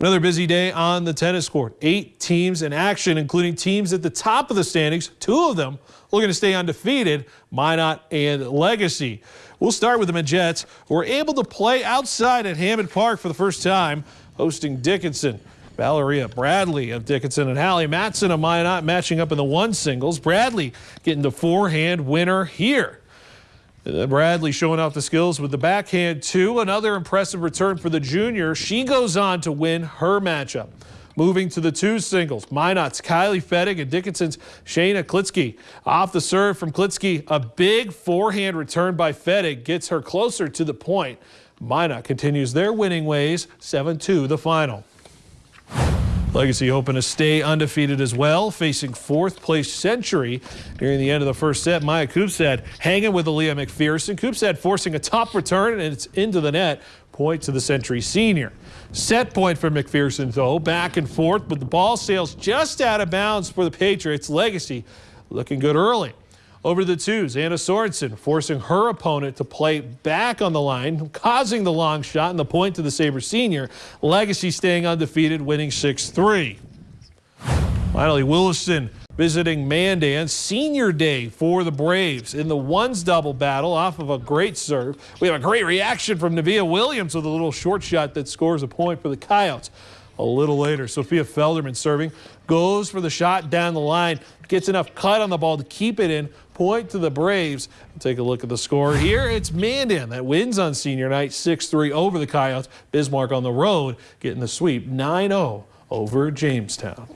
Another busy day on the tennis court. Eight teams in action, including teams at the top of the standings. Two of them looking to stay undefeated, Minot and Legacy. We'll start with the Jets, who were able to play outside at Hammond Park for the first time, hosting Dickinson. Valeria Bradley of Dickinson and Hallie Matson of Minot matching up in the one singles. Bradley getting the forehand winner here. Uh, Bradley showing off the skills with the backhand too. Another impressive return for the junior. She goes on to win her matchup. Moving to the two singles, Minot's Kylie Fettig and Dickinson's Shayna Klitsky. Off the serve from Klitsky, a big forehand return by Fettig gets her closer to the point. Minot continues their winning ways, 7-2 the final. Legacy hoping to stay undefeated as well, facing fourth place Century during the end of the first set. Maya Koopstad hanging with Aaliyah McPherson. Koopstad forcing a top return and it's into the net. Point to the Century senior. Set point for McPherson though, back and forth, but the ball sails just out of bounds for the Patriots. Legacy looking good early. Over the twos, Anna Sorensen forcing her opponent to play back on the line, causing the long shot and the point to the Sabre senior. Legacy staying undefeated, winning 6-3. Finally, Williston visiting Mandan. Senior day for the Braves in the ones double battle off of a great serve. We have a great reaction from Nevaeh Williams with a little short shot that scores a point for the Coyotes. A little later, Sophia Felderman serving, goes for the shot down the line, gets enough cut on the ball to keep it in, point to the Braves. Take a look at the score here. It's Mandan that wins on senior night 6-3 over the Coyotes. Bismarck on the road getting the sweep 9-0 over Jamestown.